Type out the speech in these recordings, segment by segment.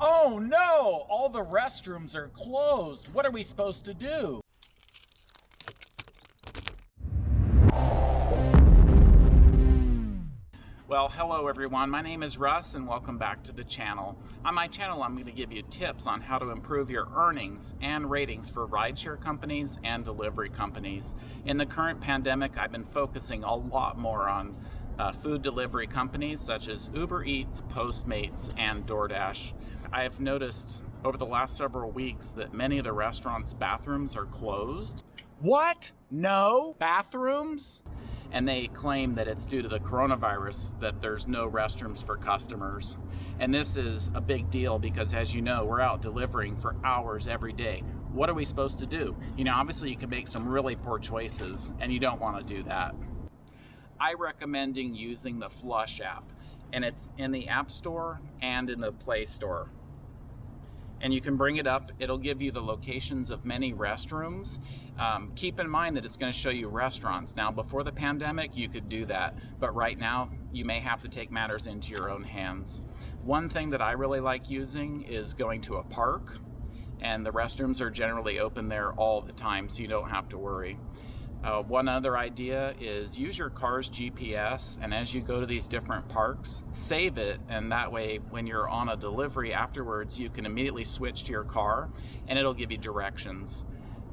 Oh no! All the restrooms are closed. What are we supposed to do? Well, hello everyone. My name is Russ and welcome back to the channel. On my channel, I'm going to give you tips on how to improve your earnings and ratings for rideshare companies and delivery companies. In the current pandemic, I've been focusing a lot more on uh, food delivery companies such as Uber Eats, Postmates, and DoorDash. I have noticed over the last several weeks that many of the restaurants' bathrooms are closed. What? No? Bathrooms? and they claim that it's due to the coronavirus that there's no restrooms for customers. And this is a big deal because as you know, we're out delivering for hours every day. What are we supposed to do? You know, obviously you can make some really poor choices and you don't want to do that. I recommending using the Flush app and it's in the App Store and in the Play Store and you can bring it up. It'll give you the locations of many restrooms. Um, keep in mind that it's going to show you restaurants. Now, before the pandemic, you could do that, but right now, you may have to take matters into your own hands. One thing that I really like using is going to a park, and the restrooms are generally open there all the time, so you don't have to worry. Uh, one other idea is use your car's GPS and as you go to these different parks, save it and that way when you're on a delivery afterwards you can immediately switch to your car and it'll give you directions.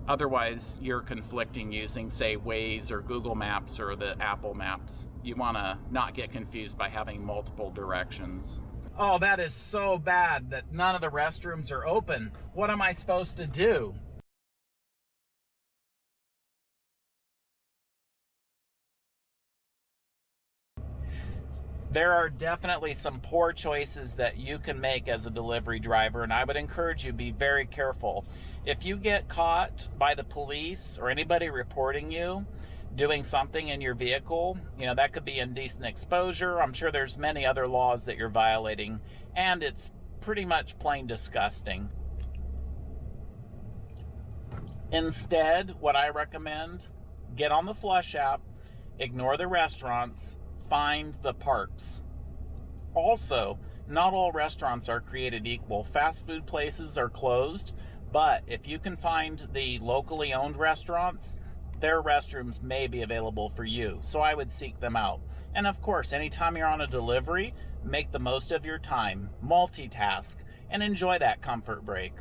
Otherwise you're conflicting using say Waze or Google Maps or the Apple Maps. You want to not get confused by having multiple directions. Oh, that is so bad that none of the restrooms are open. What am I supposed to do? There are definitely some poor choices that you can make as a delivery driver, and I would encourage you be very careful. If you get caught by the police or anybody reporting you doing something in your vehicle, you know, that could be indecent exposure. I'm sure there's many other laws that you're violating, and it's pretty much plain disgusting. Instead, what I recommend, get on the Flush app, ignore the restaurants, find the parks. Also, not all restaurants are created equal. Fast food places are closed, but if you can find the locally owned restaurants, their restrooms may be available for you. So I would seek them out. And of course, anytime you're on a delivery, make the most of your time, multitask, and enjoy that comfort break.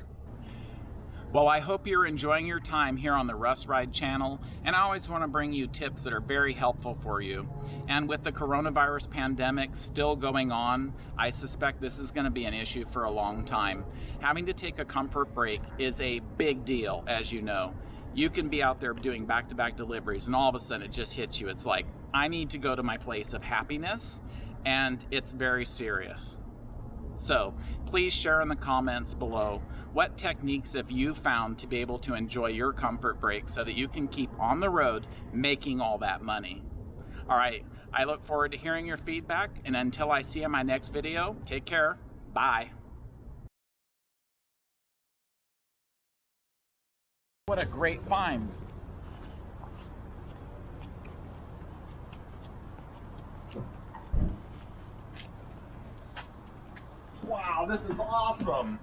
Well, I hope you're enjoying your time here on the Russ Ride channel, and I always want to bring you tips that are very helpful for you. And with the coronavirus pandemic still going on, I suspect this is going to be an issue for a long time. Having to take a comfort break is a big deal, as you know. You can be out there doing back-to-back -back deliveries, and all of a sudden it just hits you. It's like, I need to go to my place of happiness, and it's very serious. So please share in the comments below what techniques have you found to be able to enjoy your comfort break so that you can keep on the road making all that money? All right, I look forward to hearing your feedback and until I see you in my next video, take care, bye. What a great find. Wow, this is awesome.